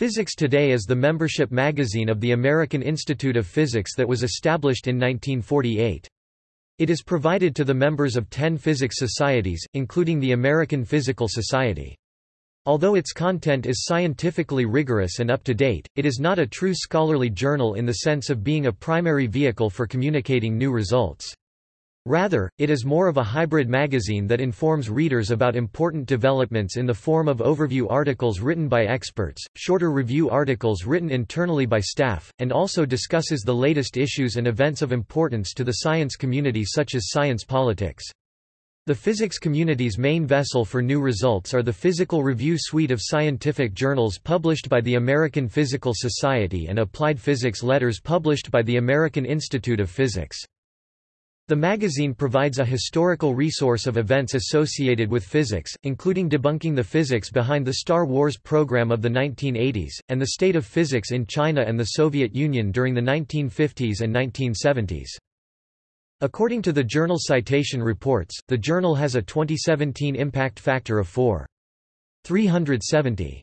Physics Today is the membership magazine of the American Institute of Physics that was established in 1948. It is provided to the members of ten physics societies, including the American Physical Society. Although its content is scientifically rigorous and up to date, it is not a true scholarly journal in the sense of being a primary vehicle for communicating new results. Rather, it is more of a hybrid magazine that informs readers about important developments in the form of overview articles written by experts, shorter review articles written internally by staff, and also discusses the latest issues and events of importance to the science community such as science politics. The physics community's main vessel for new results are the Physical Review suite of scientific journals published by the American Physical Society and Applied Physics letters published by the American Institute of Physics. The magazine provides a historical resource of events associated with physics, including debunking the physics behind the Star Wars program of the 1980s, and the state of physics in China and the Soviet Union during the 1950s and 1970s. According to the journal Citation Reports, the journal has a 2017 impact factor of 4.370.